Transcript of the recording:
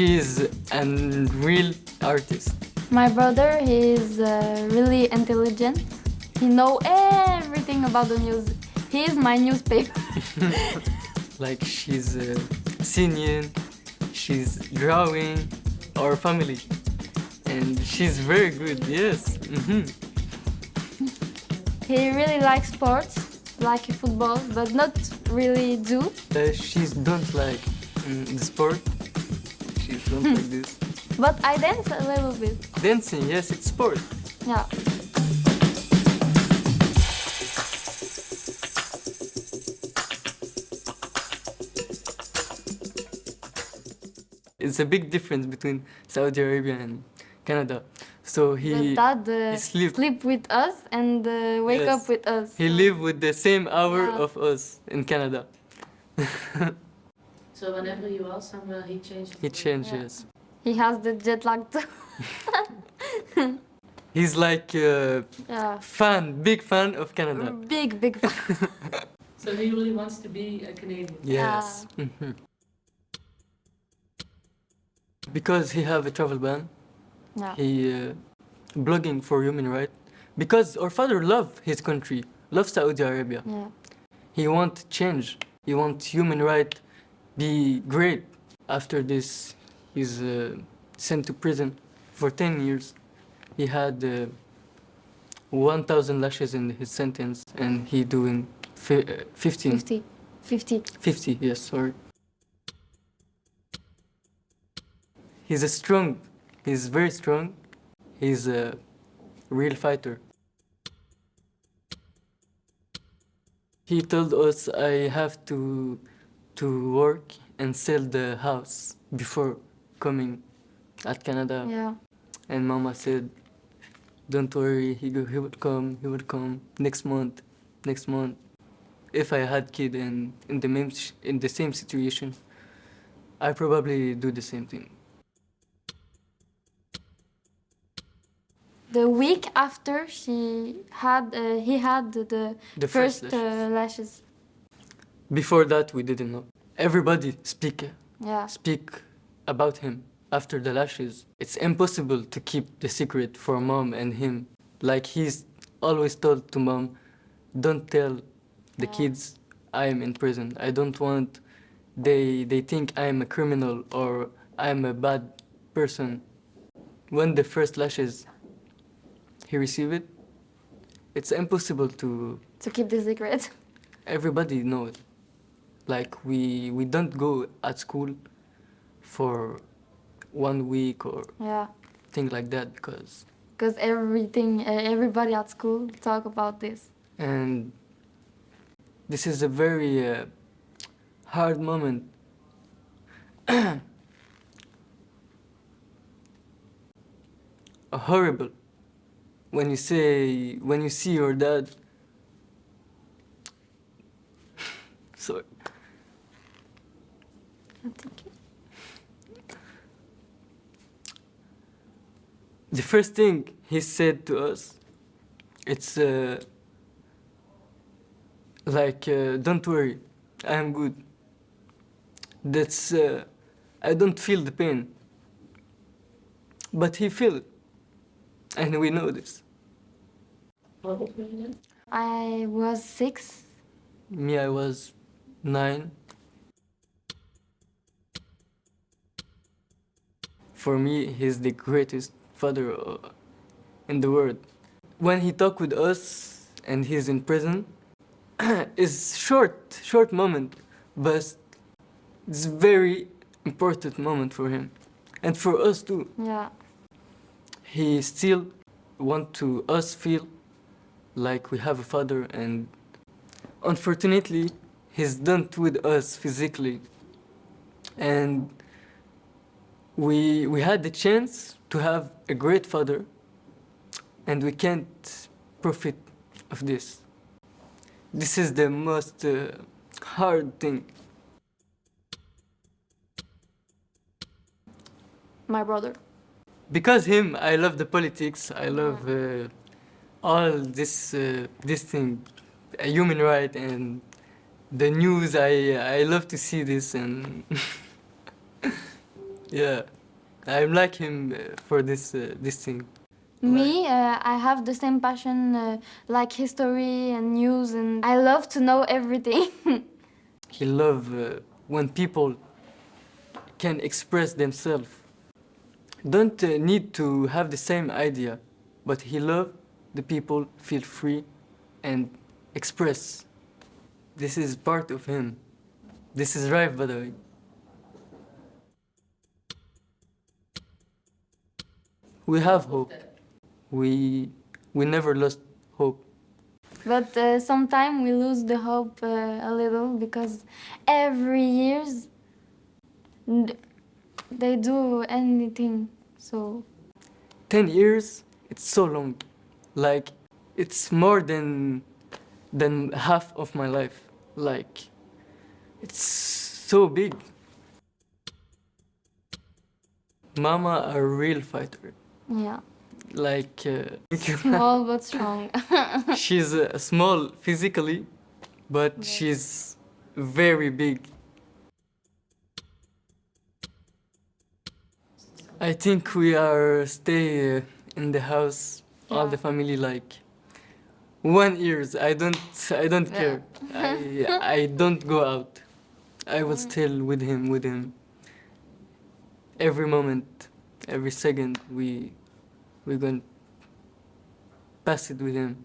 She's a real artist. My brother, he is uh, really intelligent. He know everything about the news. He is my newspaper. like she's uh, singing, she's drawing our family. And she's very good, yes. Mm -hmm. He really likes sports, like football, but not really do. Uh, she don't like mm, the sport. She don't like this. But I dance a little bit. Dancing, yes, it's sport. Yeah. It's a big difference between Saudi Arabia and Canada. So he, dad uh, he sleep. sleep with us and uh, wake Yes. up with us. he live with the same hour Yeah. of us in Canada. So whenever you are somewhere, he changes. he changes. He has the jet lag too. He's like a yeah. fan, big fan of Canada. Big, big fan. So he really wants to be a Canadian. Yes. Mhm. Because he have a travel ban, yeah. he uh, blogging for human rights. Because our father love his country, love Saudi Arabia. yeah. He want change. He want human right be great. After this, he's uh, sent to prison for 10 years. He had uh, 1,000 lashes in his sentence, and he doing fi- uh, 15, 50. 50. 50, yes, sorry. He's a strong, he's very strong. He's a real fighter. He told us I have to to work and sell the house before coming at Canada. Yeah. And Mama said, "Don't worry, he he would come. He would come next month, next month." If I had kid and in the same in the same situation, I probably do the same thing. The week after she had, uh, he had the, The first, first uh, lashes. Before that, we didn't know. Everybody speak Yeah. speak about him after the lashes. It's impossible to keep the secret for mom and him. Like he's always told to mom, don't tell the Yeah. kids I am in prison. I don't want they they think I am a criminal or I am a bad person. When the first lashes he received it, it's impossible to To keep the secret. everybody know it. Like we we don't go at school for one week or Yeah. thing like that because Because everything, everybody at school talk about this. and this is a very uh, hard moment. A horrible when you say when you see your dad. Sorry. Thank you. The first thing he said to us, it's uh, like, uh, don't worry, I am good. That's, uh, I don't feel the pain. But he feel it. And we know this. How old were you then? I was six. Me, I was nine. For me, he's the greatest father uh, in the world. When he talk with us and he's in prison, it's short, short moment, but it's very important moment for him and for us too. Yeah. He still want to us feel like we have a father and unfortunately he's done with us physically and we we had the chance to have a great father and we can't profit of this. This is the most uh, hard thing. My brother. because him i love the politics i love uh, all this uh, this thing human right and the news. I i love to see this and Yeah, I'm like him uh, for this uh, this thing. Me, uh, I have the same passion uh, like history and news, and I love to know everything. He love uh, when people can express themselves. Don't uh, need to have the same idea, but he love the people feel free and express. This is part of him. This is right, by the way. We have hope. We we never lost hope. but uh, sometimes we lose the hope uh, a little because every years they do anything. So 10 years it's so long like it's more than than half of my life like it's so big mama a real fighter yeah, like uh, small but strong. she's uh, small physically but she's very big. I think we are stay uh, in the house all the family like one years. I don't i don't Yeah. care. I i don't go out. I will still with him with him. Every moment every second we we're going to pass it with him